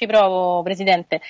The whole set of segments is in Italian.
Ci provo, Presidente.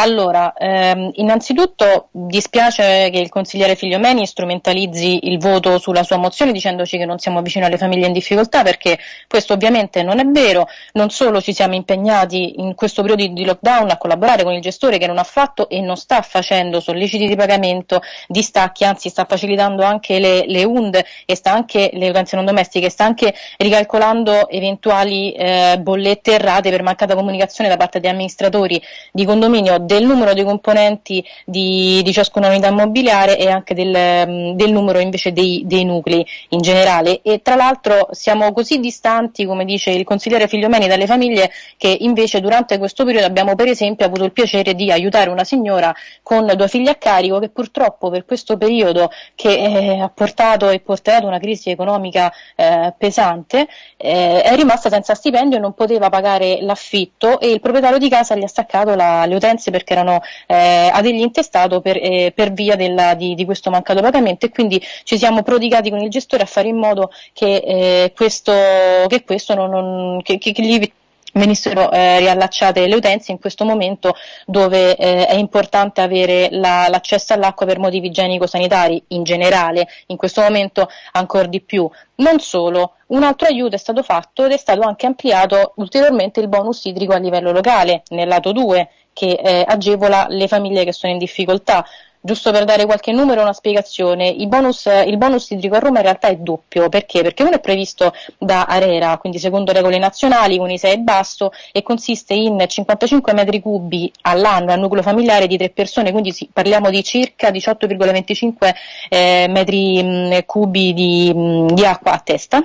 Allora, ehm, innanzitutto dispiace che il consigliere Figliomeni strumentalizzi il voto sulla sua mozione dicendoci che non siamo vicini alle famiglie in difficoltà perché questo ovviamente non è vero, non solo ci siamo impegnati in questo periodo di lockdown a collaborare con il gestore che non ha fatto e non sta facendo solleciti di pagamento, distacchi, anzi sta facilitando anche le, le UND e sta anche le utenze non domestiche, sta anche ricalcolando eventuali eh, bollette errate per mancata comunicazione da parte degli amministratori di condominio del numero dei componenti di, di ciascuna unità immobiliare e anche del, mm, del numero invece dei, dei, nuclei in generale. E tra l'altro siamo così distanti come dice il consigliere Figliomeni dalle famiglie che invece durante questo periodo abbiamo per esempio avuto il piacere di aiutare una signora con due figli a carico che purtroppo per questo periodo che eh, ha portato e portato una crisi economica eh, pesante eh, è rimasta senza stipendio e non poteva pagare l'affitto e il proprietario di casa gli ha staccato la, le utenze perché erano eh, a degli intestato per, eh, per via della, di, di, questo mancato pagamento e quindi ci siamo prodigati con il gestore a fare in modo che eh, questo, che questo non, non che, che gli venissero eh, riallacciate le utenze in questo momento dove eh, è importante avere la, l'accesso all'acqua per motivi igienico-sanitari in generale, in questo momento ancora di più. Non solo, un altro aiuto è stato fatto ed è stato anche ampliato ulteriormente il bonus idrico a livello locale, nel lato 2, che eh, agevola le famiglie che sono in difficoltà. Giusto per dare qualche numero una spiegazione, il bonus, il bonus, idrico a Roma in realtà è doppio, perché? Perché uno è previsto da Arera, quindi secondo regole nazionali, con ISEE e basso, e consiste in 55 metri cubi all'anno al nucleo familiare di tre persone, quindi parliamo di circa 18,25 eh, metri mh, cubi di, mh, di acqua a testa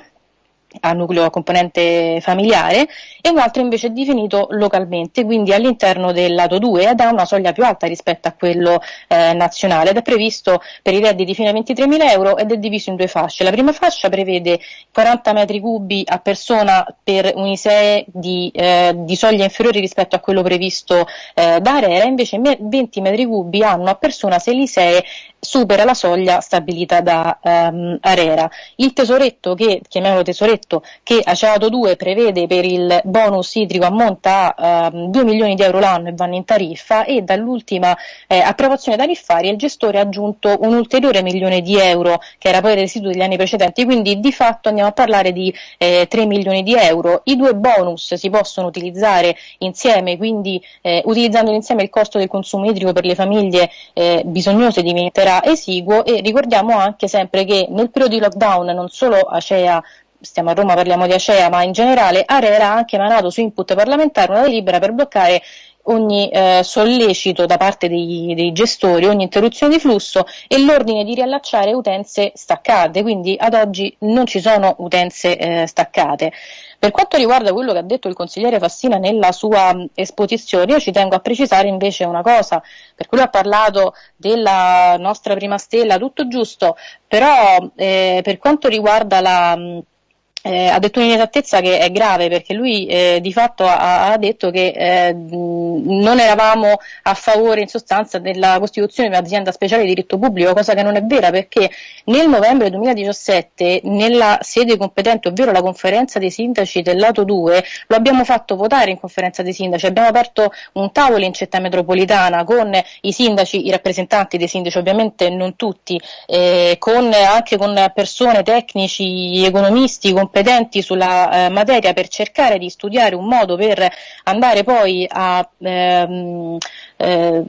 a nucleo componente familiare e un altro invece è definito localmente, quindi all'interno del lato 2 ed ha una soglia più alta rispetto a quello eh, nazionale ed è previsto per i redditi fino a 23.000 euro ed è diviso in due fasce. La prima fascia prevede 40 metri cubi a persona per un ISEE di, eh, di soglia inferiore rispetto a quello previsto eh, da Arera, invece 20 metri cubi hanno a persona se l'ISEE supera la soglia stabilita da um, Arera. Il tesoretto che, chiamiamolo tesoretto, che Aceato 2 prevede per il bonus idrico ammonta a um, 2 milioni di euro l'anno e vanno in tariffa e dall'ultima eh, approvazione tariffaria il gestore ha aggiunto un ulteriore milione di euro che era poi residuo degli anni precedenti, quindi di fatto andiamo a parlare di eh, 3 milioni di euro. I due bonus si possono utilizzare insieme, quindi eh, utilizzando insieme il costo del consumo idrico per le famiglie eh, bisognose diventerà esiguo e ricordiamo anche sempre che nel periodo di lockdown non solo Acea stiamo a Roma, parliamo di Acea, ma in generale Arera ha anche emanato su input parlamentare una delibera per bloccare ogni eh, sollecito da parte dei, dei, gestori, ogni interruzione di flusso e l'ordine di riallacciare utenze staccate, quindi ad oggi non ci sono utenze eh, staccate. Per quanto riguarda quello che ha detto il consigliere Fassina nella sua esposizione, io ci tengo a precisare invece una cosa, per cui ha parlato della nostra prima stella, tutto giusto, però eh, per quanto riguarda la eh, ha detto un'inesattezza che è grave perché lui eh, di fatto ha, ha detto che eh, non eravamo a favore in sostanza della costituzione di un'azienda speciale di diritto pubblico, cosa che non è vera perché nel novembre 2017 nella sede competente, ovvero la conferenza dei sindaci del lato 2, lo abbiamo fatto votare in conferenza dei sindaci, abbiamo aperto un tavolo in città metropolitana con i sindaci, i rappresentanti dei sindaci, ovviamente non tutti, eh, con, anche con persone, tecnici, economisti, con competenti sulla eh, materia per cercare di studiare un modo per andare poi a ehm, eh,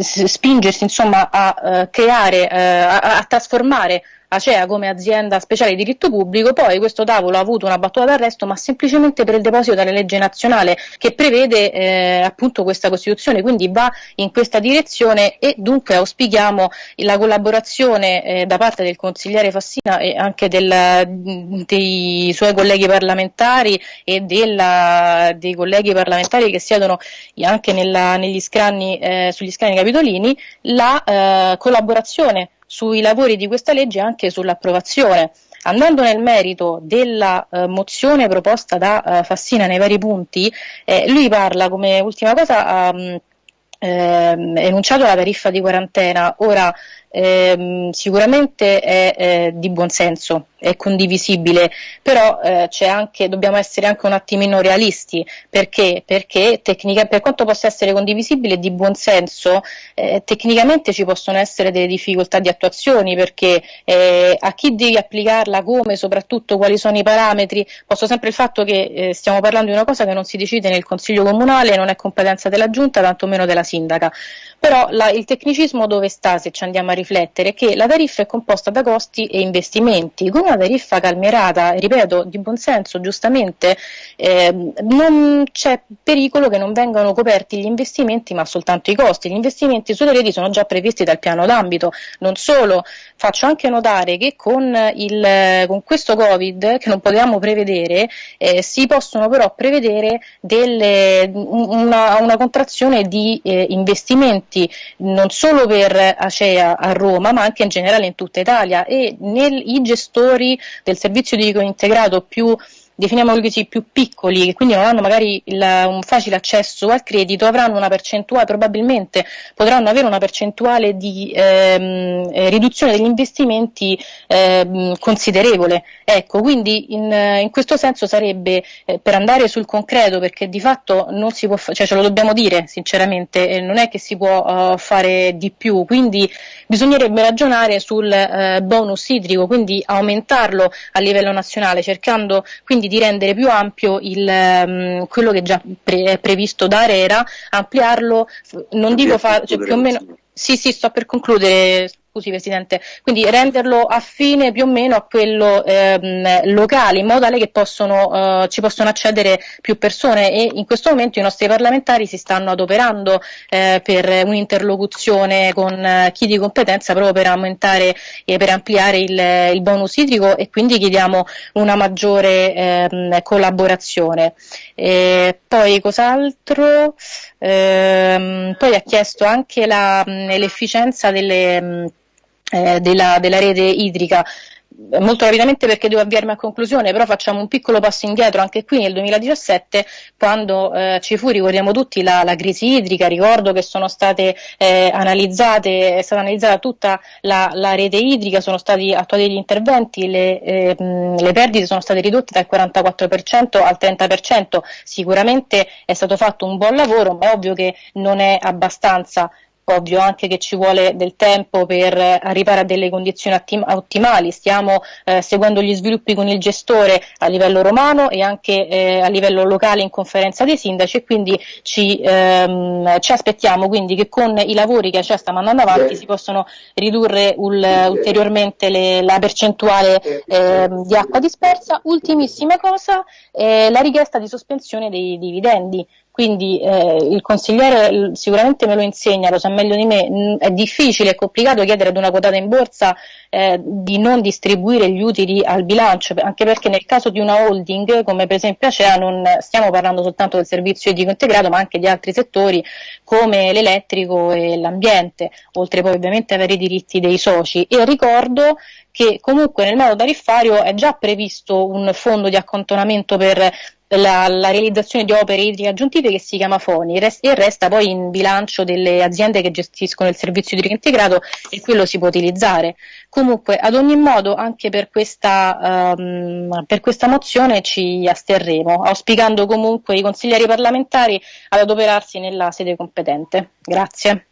spingersi insomma a eh, creare, eh, a, a trasformare Acea come azienda speciale di diritto pubblico, poi questo tavolo ha avuto una battuta d'arresto ma semplicemente per il deposito della legge nazionale che prevede eh, appunto questa Costituzione, quindi va in questa direzione e dunque auspichiamo la collaborazione eh, da parte del consigliere Fassina e anche del, dei suoi colleghi parlamentari e della, dei colleghi parlamentari che siedono anche nella, negli scranni, eh, sugli scranni capitolini, la eh, collaborazione sui lavori di questa legge e anche sull'approvazione. Andando nel merito della eh, mozione proposta da eh, Fassina nei vari punti, eh, lui parla come ultima cosa ha ehm, enunciato la tariffa di quarantena. Ora, ehm, sicuramente è eh, di buon senso, è condivisibile, però eh, anche, dobbiamo essere anche un attimino realisti, perché, perché tecnica, per quanto possa essere condivisibile di buon senso, eh, tecnicamente ci possono essere delle difficoltà di attuazione, perché eh, a chi devi applicarla, come, soprattutto quali sono i parametri, posso sempre il fatto che eh, stiamo parlando di una cosa che non si decide nel Consiglio Comunale, non è competenza della Giunta, tantomeno della Sindaca. Però la, il tecnicismo dove sta, se ci andiamo a riflettere, che la tariffa è composta da costi e investimenti. Con una tariffa calmierata, ripeto, di buon senso, giustamente, eh, non c'è pericolo che non vengano coperti gli investimenti, ma soltanto i costi. Gli investimenti sulle reti sono già previsti dal piano d'ambito. Non solo, faccio anche notare che con, il, con questo Covid, che non potevamo prevedere, eh, si possono però prevedere delle, una, una, contrazione di eh, investimenti non solo per Acea a Roma ma anche in generale in tutta Italia. E nel, i gestori del servizio di integrato più definiamoli così, più piccoli, che quindi non hanno magari il, un facile accesso al credito, avranno una percentuale, probabilmente potranno avere una percentuale di ehm, eh, riduzione degli investimenti ehm, considerevole. Ecco, quindi in, in questo senso sarebbe eh, per andare sul concreto, perché di fatto non si può, cioè ce lo dobbiamo dire sinceramente, eh, non è che si può uh, fare di più, quindi bisognerebbe ragionare sul eh, bonus idrico, quindi aumentarlo a livello nazionale, cercando quindi quindi di rendere più ampio il, um, quello che già pre- è previsto da Arera, ampliarlo, non dico fare, cioè più o meno, sì sì sto per concludere, scusi Presidente, quindi renderlo affine più o meno a quello ehm, locale, in modo tale che possono, eh, ci possono accedere più persone e in questo momento i nostri parlamentari si stanno adoperando eh, per un'interlocuzione con eh, chi di competenza proprio per aumentare e per ampliare il, il bonus idrico e quindi chiediamo una maggiore ehm, collaborazione. E poi cos'altro? Ehm, poi ha chiesto anche la, l'efficienza delle eh, della, della rete idrica. Molto rapidamente perché devo avviarmi a conclusione, però facciamo un piccolo passo indietro. Anche qui nel 2017 quando eh, ci fu, ricordiamo tutti, la, la, crisi idrica, ricordo che sono state eh, analizzate, è stata analizzata tutta la, la, rete idrica, sono stati attuati degli interventi, le, eh, le perdite sono state ridotte dal 44% al 30%, sicuramente è stato fatto un buon lavoro, ma è ovvio che non è abbastanza ovvio anche che ci vuole del tempo per arrivare a delle condizioni ottimali, stiamo eh, seguendo gli sviluppi con il gestore a livello romano e anche eh, a livello locale in conferenza dei sindaci e quindi ci, ehm, ci aspettiamo quindi che con i lavori che CEA sta mandando avanti si possano ridurre ul, ulteriormente le, la percentuale eh, di acqua dispersa. Ultimissima cosa, eh, la richiesta di sospensione dei dividendi. Quindi eh, il consigliere sicuramente me lo insegna, lo sa meglio di me, è difficile e complicato chiedere ad una quotata in borsa eh, di non distribuire gli utili al bilancio, anche perché nel caso di una holding come per esempio Acea non stiamo parlando soltanto del servizio idrico integrato ma anche di altri settori come l'elettrico e l'ambiente, oltre poi ovviamente avere i diritti dei soci. E ricordo che comunque nel modo tariffario è già previsto un fondo di accantonamento per la, la, realizzazione di opere idriche aggiuntive che si chiama FONI e resta poi in bilancio delle aziende che gestiscono il servizio idrico integrato e quello si può utilizzare. Comunque, ad ogni modo, anche per questa, um, per questa mozione ci asterremo, auspicando comunque i consiglieri parlamentari ad adoperarsi nella sede competente. Grazie.